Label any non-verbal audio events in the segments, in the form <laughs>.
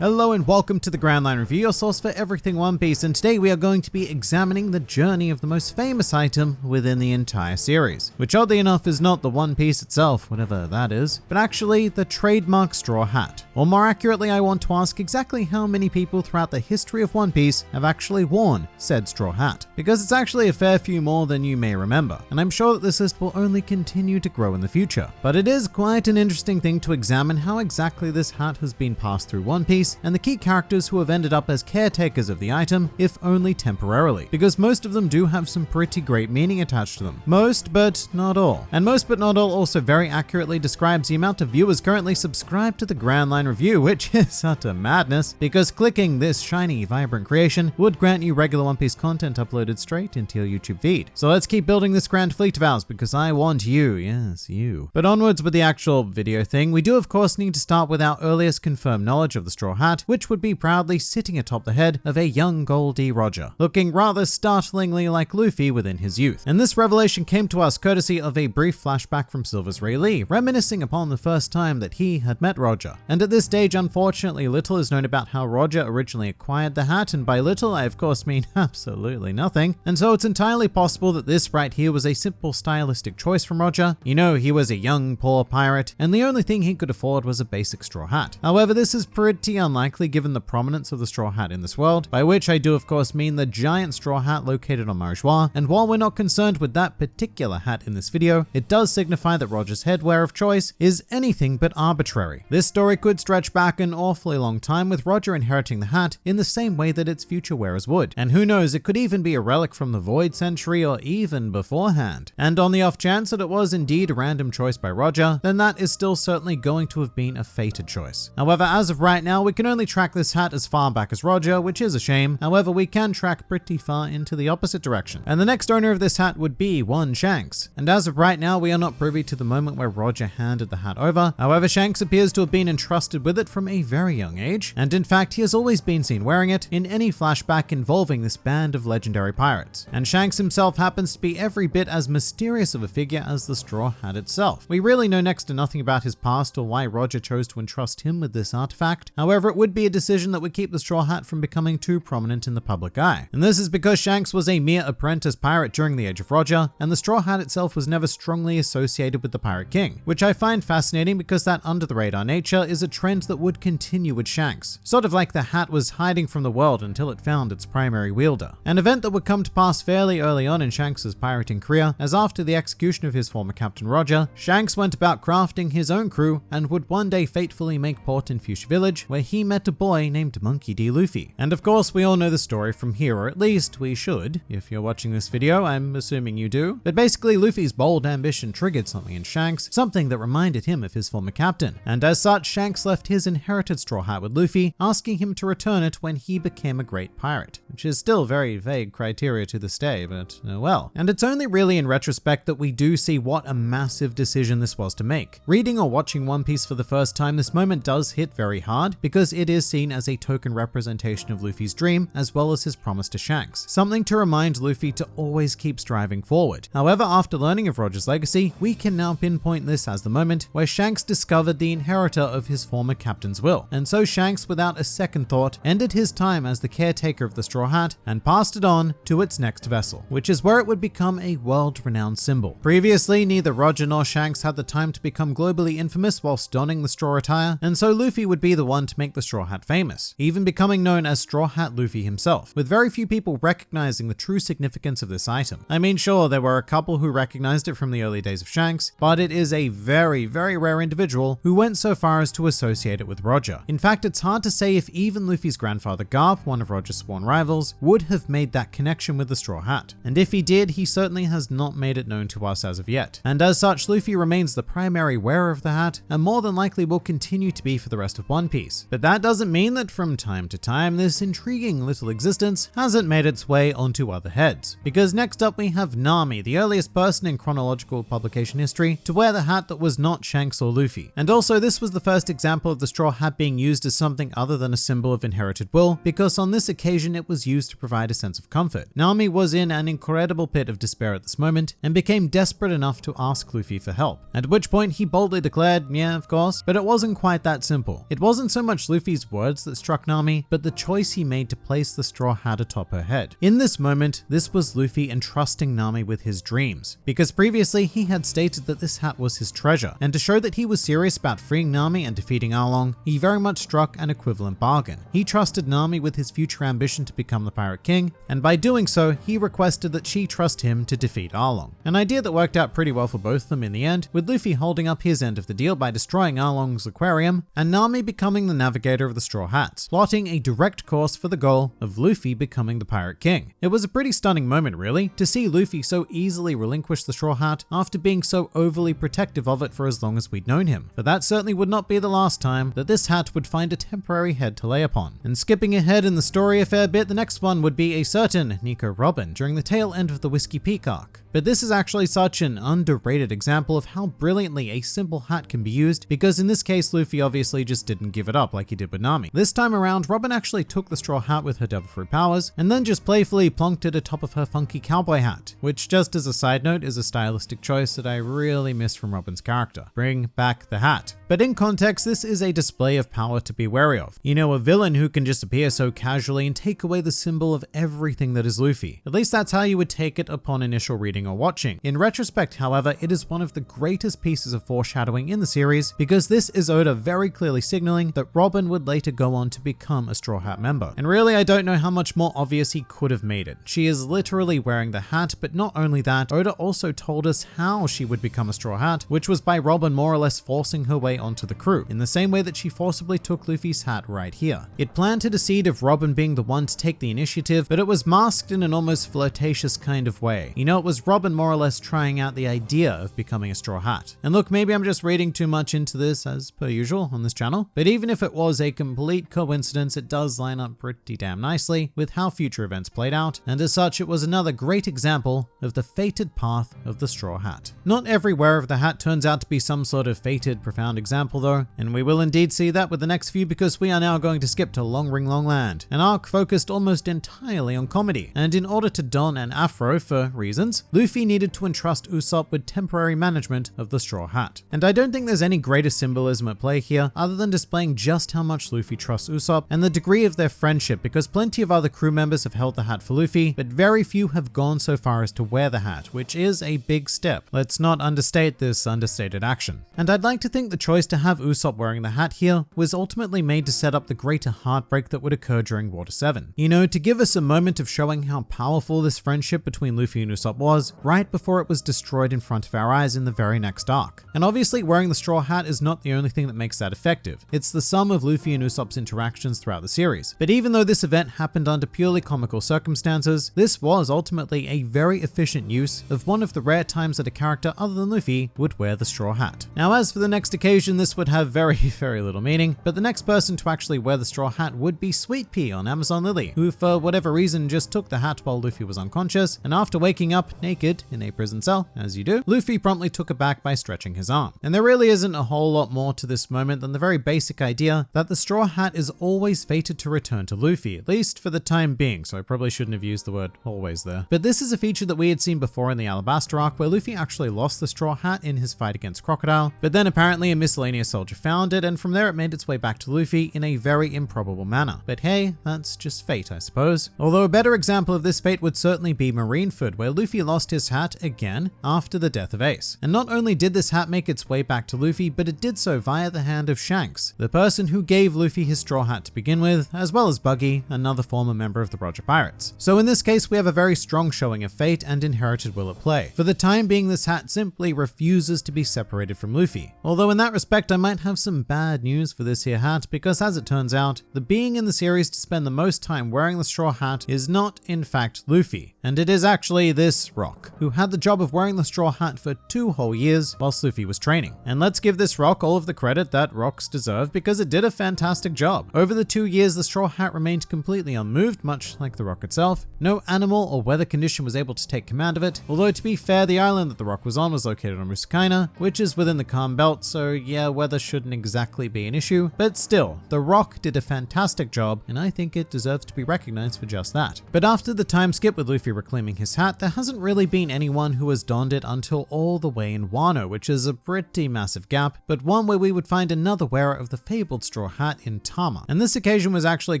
Hello and welcome to the Grand Line Review, your source for everything One Piece, and today we are going to be examining the journey of the most famous item within the entire series, which oddly enough is not the One Piece itself, whatever that is, but actually the trademark straw hat. Or more accurately, I want to ask exactly how many people throughout the history of One Piece have actually worn said straw hat, because it's actually a fair few more than you may remember, and I'm sure that this list will only continue to grow in the future. But it is quite an interesting thing to examine how exactly this hat has been passed through One Piece and the key characters who have ended up as caretakers of the item, if only temporarily, because most of them do have some pretty great meaning attached to them. Most, but not all. And most but not all also very accurately describes the amount of viewers currently subscribed to the Grand Line Review, <laughs> which is utter madness, because clicking this shiny, vibrant creation would grant you regular One Piece content uploaded straight into your YouTube feed. So let's keep building this grand fleet of ours, because I want you, yes, you. But onwards with the actual video thing, we do of course need to start with our earliest confirmed knowledge of the Straw Hat, which would be proudly sitting atop the head of a young Gol D. Roger, looking rather startlingly like Luffy within his youth. And this revelation came to us courtesy of a brief flashback from Silvers Rayleigh, reminiscing upon the first time that he had met Roger. And at this stage, unfortunately, little is known about how Roger originally acquired the hat, and by little, I of course mean <laughs> absolutely nothing. And so it's entirely possible that this right here was a simple stylistic choice from Roger. You know, he was a young, poor pirate, and the only thing he could afford was a basic straw hat. However, this is pretty unlikely given the prominence of the straw hat in this world, by which I do of course mean the giant straw hat located on Mary and while we're not concerned with that particular hat in this video, it does signify that Roger's headwear of choice is anything but arbitrary. This story could stretch back an awfully long time with Roger inheriting the hat in the same way that its future wearers would. And who knows, it could even be a relic from the Void Century or even beforehand. And on the off chance that it was indeed a random choice by Roger, then that is still certainly going to have been a fated choice. However, as of right now, we can only track this hat as far back as Roger, which is a shame. However, we can track pretty far into the opposite direction. And the next owner of this hat would be one Shanks. And as of right now, we are not privy to the moment where Roger handed the hat over. However, Shanks appears to have been entrusted with it from a very young age. And in fact, he has always been seen wearing it in any flashback involving this band of legendary pirates. And Shanks himself happens to be every bit as mysterious of a figure as the straw hat itself. We really know next to nothing about his past or why Roger chose to entrust him with this artifact. However, it would be a decision that would keep the Straw Hat from becoming too prominent in the public eye. And this is because Shanks was a mere apprentice pirate during the Age of Roger, and the Straw Hat itself was never strongly associated with the Pirate King, which I find fascinating because that under the radar nature is a trend that would continue with Shanks, sort of like the hat was hiding from the world until it found its primary wielder. An event that would come to pass fairly early on in Shanks's pirating career, as after the execution of his former captain Roger, Shanks went about crafting his own crew and would one day fatefully make port in Foosha Village, where he met a boy named Monkey D. Luffy. And of course, we all know the story from here, or at least we should. If you're watching this video, I'm assuming you do. But basically, Luffy's bold ambition triggered something in Shanks, something that reminded him of his former captain. And as such, Shanks left his inherited straw hat with Luffy, asking him to return it when he became a great pirate, which is still very vague criteria to this day, but oh well. And it's only really in retrospect that we do see what a massive decision this was to make. Reading or watching One Piece for the first time, this moment does hit very hard because it is seen as a token representation of Luffy's dream as well as his promise to Shanks, something to remind Luffy to always keep striving forward. However, after learning of Roger's legacy, we can now pinpoint this as the moment where Shanks discovered the inheritor of his former captain's will. And so Shanks, without a second thought, ended his time as the caretaker of the Straw Hat and passed it on to its next vessel, which is where it would become a world-renowned symbol. Previously, neither Roger nor Shanks had the time to become globally infamous whilst donning the straw attire, and so Luffy would be the one to make the Straw Hat famous, even becoming known as Straw Hat Luffy himself, with very few people recognizing the true significance of this item. I mean, sure, there were a couple who recognized it from the early days of Shanks, but it is a very, very rare individual who went so far as to associate it with Roger. In fact, it's hard to say if even Luffy's grandfather Garp, one of Roger's sworn rivals, would have made that connection with the Straw Hat. And if he did, he certainly has not made it known to us as of yet. And as such, Luffy remains the primary wearer of the hat, and more than likely will continue to be for the rest of One Piece. But that doesn't mean that from time to time, this intriguing little existence hasn't made its way onto other heads. Because next up we have Nami, the earliest person in chronological publication history to wear the hat that was not Shanks or Luffy. And also this was the first example of the straw hat being used as something other than a symbol of inherited will, because on this occasion it was used to provide a sense of comfort. Nami was in an incredible pit of despair at this moment and became desperate enough to ask Luffy for help, at which point he boldly declared, yeah, of course, but it wasn't quite that simple. It wasn't so much Luffy's words that struck Nami, but the choice he made to place the straw hat atop her head. In this moment, this was Luffy entrusting Nami with his dreams, because previously he had stated that this hat was his treasure, and to show that he was serious about freeing Nami and defeating Arlong, he very much struck an equivalent bargain. He trusted Nami with his future ambition to become the Pirate King, and by doing so, he requested that she trust him to defeat Arlong. An idea that worked out pretty well for both of them in the end, with Luffy holding up his end of the deal by destroying Arlong's aquarium, and Nami becoming the navigator of the Straw Hats, plotting a direct course for the goal of Luffy becoming the Pirate King. It was a pretty stunning moment, really, to see Luffy so easily relinquish the Straw Hat after being so overly protective of it for as long as we'd known him. But that certainly would not be the last time that this hat would find a temporary head to lay upon. And skipping ahead in the story a fair bit, the next one would be a certain Nico Robin during the tail end of the Whiskey arc. But this is actually such an underrated example of how brilliantly a simple hat can be used, because in this case, Luffy obviously just didn't give it up like he did with Nami. This time around, Robin actually took the straw hat with her devil fruit powers, and then just playfully plonked it atop of her funky cowboy hat, which just as a side note is a stylistic choice that I really miss from Robin's character. Bring back the hat. But in context, this is a display of power to be wary of. You know, a villain who can just appear so casually and take away the symbol of everything that is Luffy. At least that's how you would take it upon initial reading or watching. In retrospect, however, it is one of the greatest pieces of foreshadowing in the series because this is Oda very clearly signaling that Robin would later go on to become a Straw Hat member. And really, I don't know how much more obvious he could have made it. She is literally wearing the hat, but not only that, Oda also told us how she would become a Straw Hat, which was by Robin more or less forcing her way onto the crew, in the same way that she forcibly took Luffy's hat right here. It planted a seed of Robin being the one to take the initiative, but it was masked in an almost flirtatious kind of way. You know, it was Robin more or less trying out the idea of becoming a Straw Hat. And look, maybe I'm just reading too much into this as per usual on this channel, but even if it was a complete coincidence, it does line up pretty damn nicely with how future events played out, and as such, it was another great example of the fated path of the Straw Hat. Not every wearer of the hat turns out to be some sort of fated, profound example though, and we will indeed see that with the next few because we are now going to skip to Long Ring Long Land, an arc focused almost entirely on comedy. And in order to don an afro for reasons, Luffy needed to entrust Usopp with temporary management of the Straw Hat. And I don't think there's any greater symbolism at play here other than displaying just how much Luffy trusts Usopp and the degree of their friendship because plenty of other crew members have held the hat for Luffy, but very few have gone so far as to wear the hat, which is a big step. Let's not understate this understated action. And I'd like to think the choice to have Usopp wearing the hat here was ultimately made to set up the greater heartbreak that would occur during Water 7. You know, to give us a moment of showing how powerful this friendship between Luffy and Usopp was, right before it was destroyed in front of our eyes in the very next arc. And obviously wearing the straw hat is not the only thing that makes that effective. It's the sum of Luffy and Usopp's interactions throughout the series. But even though this event happened under purely comical circumstances, this was ultimately a very efficient use of one of the rare times that a character other than Luffy would wear the straw hat. Now as for the next occasion, this would have very, <laughs> very little meaning, but the next person to actually wear the straw hat would be Sweet Pea on Amazon Lily, who for whatever reason just took the hat while Luffy was unconscious, and after waking up naked in a prison cell, as you do, Luffy promptly took it back by stretching his arm. And there really isn't a whole lot more to this moment than the very basic idea that the straw hat is always fated to return to Luffy, at least for the time being, so I probably shouldn't have used the word always there. But this is a feature that we had seen before in the Alabasta arc where Luffy actually lost the straw hat in his fight against Crocodile, but then apparently a miscellaneous soldier found it and from there it made its way back to Luffy in a very improbable manner. But hey, that's just fate, I suppose. Although a better example of this fate would certainly be Marineford, where Luffy lost his hat again after the death of Ace. And not only did this hat make its way back to Luffy, but it did so via the hand of Shanks, the person who gave Luffy his straw hat to begin with, as well as Buggy, another former member of the Roger Pirates. So in this case, we have a very strong showing of fate and inherited will at play. For the time being, this hat simply refuses to be separated from Luffy. Although in that respect, I might have some bad news for this here hat, because as it turns out, the being in the series to spend the most time wearing the straw hat is not in fact Luffy, and it is actually this Rock, who had the job of wearing the straw hat for two whole years whilst Luffy was training. And let's give this Rock all of the credit that Rocks deserve because it did a fantastic job. Over the two years, the straw hat remained completely unmoved, much like the Rock itself. No animal or weather condition was able to take command of it, although to be fair, the island that the Rock was on was located on Rusukaina, which is within the calm belt, so yeah, weather shouldn't exactly be an issue, but still, the Rock did a fantastic job, and I think it deserves to be recognized for just that. But after the time skip with Luffy reclaiming his hat, there hasn't really been anyone who has donned it until all the way in Wano, which is a pretty massive gap, but one where we would find another wearer of the fabled straw straw hat in Tama. And this occasion was actually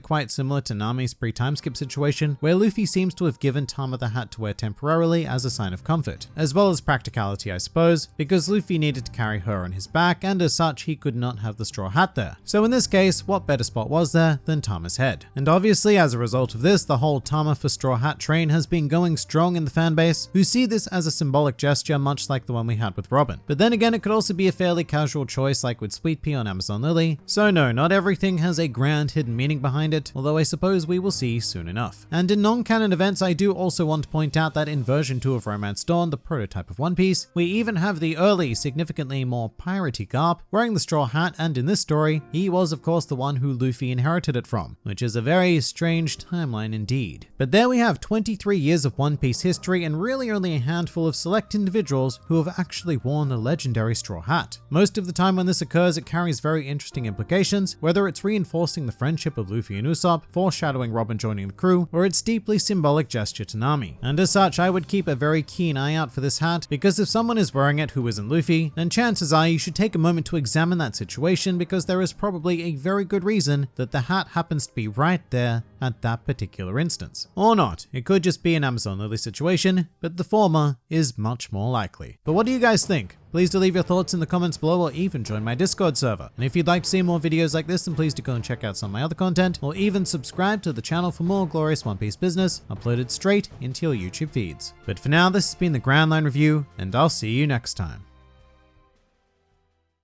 quite similar to Nami's pre-time skip situation, where Luffy seems to have given Tama the hat to wear temporarily as a sign of comfort, as well as practicality I suppose, because Luffy needed to carry her on his back and as such he could not have the straw hat there. So in this case, what better spot was there than Tama's head? And obviously as a result of this, the whole Tama for straw hat train has been going strong in the fanbase, who see this as a symbolic gesture much like the one we had with Robin. But then again, it could also be a fairly casual choice like with Sweet Pea on Amazon Lily, so no, not everything has a grand hidden meaning behind it, although I suppose we will see soon enough. And in non-canon events, I do also want to point out that in version 2 of Romance Dawn, the prototype of One Piece, we even have the early, significantly more piratey Garp wearing the straw hat, and in this story, he was of course the one who Luffy inherited it from, which is a very strange timeline indeed. But there we have 23 years of One Piece history and really only a handful of select individuals who have actually worn a legendary straw hat. Most of the time when this occurs, it carries very interesting implications, whether it's reinforcing the friendship of Luffy and Usopp, foreshadowing Robin joining the crew, or its deeply symbolic gesture to Nami. And as such, I would keep a very keen eye out for this hat, because if someone is wearing it who isn't Luffy, then chances are you should take a moment to examine that situation because there is probably a very good reason that the hat happens to be right there at that particular instance. Or not, it could just be an Amazon Lily situation, but the former is much more likely. But what do you guys think? Please do leave your thoughts in the comments below or even join my Discord server. And if you'd like to see more videos like this, then please do go and check out some of my other content or even subscribe to the channel for more glorious One Piece business uploaded straight into your YouTube feeds. But for now, this has been the Grand Line Review and I'll see you next time.